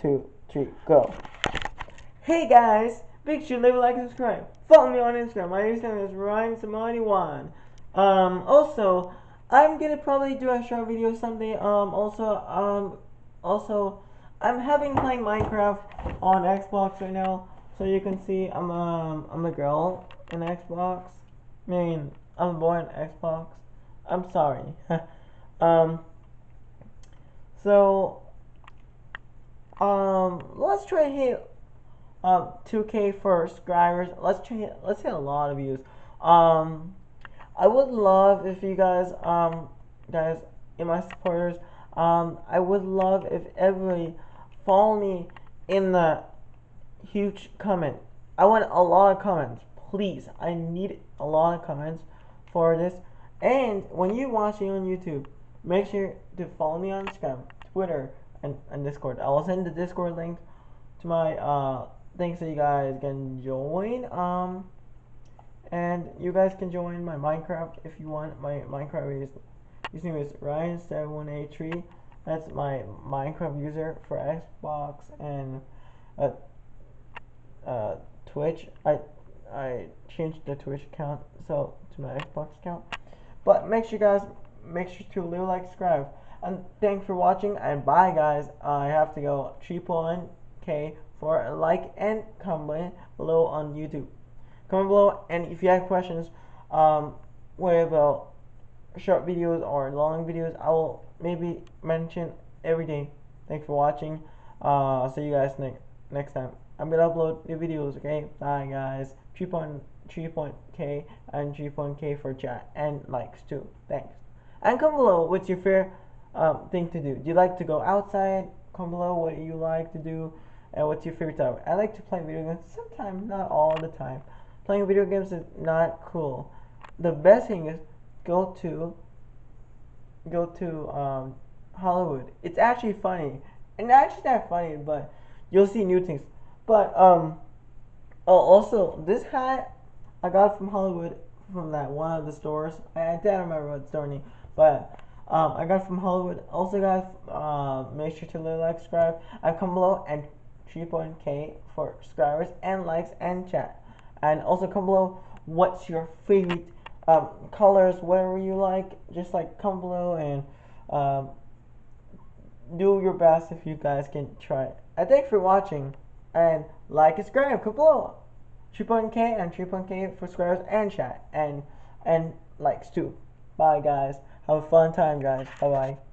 two, three, go. Hey guys, make sure to leave a like and subscribe. Follow me on Instagram. My Instagram is Ryan Um, also, I'm gonna probably do a short video someday. Um, also, um, also, I'm having playing Minecraft on Xbox right now, so you can see I'm um I'm a girl in Xbox. I mean, I'm a boy in Xbox. I'm sorry. um. So um, let's try to hit um 2K for subscribers. Let's try hit, let's hit a lot of views. Um, I would love if you guys um guys in my supporters um I would love if everybody follow me in the huge comment. I want a lot of comments, please. I need a lot of comments for this. And when you're watching on YouTube, make sure to follow me on Instagram, Twitter, and, and Discord. I will send the Discord link to my uh things so you guys can join. Um, and you guys can join my Minecraft if you want. My Minecraft is username is Ryan7183. That's my Minecraft user for Xbox and uh, uh, Twitch. I I changed the Twitch account so to my Xbox account. But make sure you guys make sure to leave a like, subscribe. And thanks for watching and bye guys. I have to go triple K for a like and comment below on YouTube. Comment below and if you have questions um what about short videos or long videos I will maybe mention every day. Thanks for watching. Uh I'll see you guys next next time. I'm gonna upload new videos, okay? Bye guys. 3.3.k and 3.k for chat and likes too. Thanks. And comment below what's your favorite um, thing to do. Do you like to go outside? Comment below what you like to do and what's your favorite time. I like to play video games sometimes, not all the time. Playing video games is not cool. The best thing is go to go to um, Hollywood. It's actually funny. And actually not funny, but you'll see new things. But um oh also this hat I got from Hollywood from that one of the stores. I, I don't remember what store name, but um, I got from Hollywood. Also, guys, uh, make sure to like, subscribe. I come below and 3.k for subscribers and likes and chat. And also come below what's your favorite um, colors, whatever you like. Just like come below and um, do your best if you guys can try it. I thank for watching and like and subscribe. Come below. 3.k and 3.k for subscribers and chat and and likes too. Bye guys. Have a fun time, guys. Bye bye.